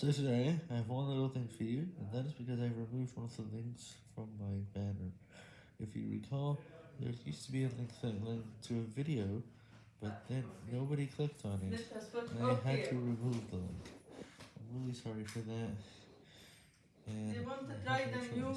So today, I have one little thing for you, and that is because I removed one of the links from my banner. If you recall, there used to be a link that led to a video, but then nobody clicked on it, and I had to remove the link. I'm really sorry for that. And they want to try the new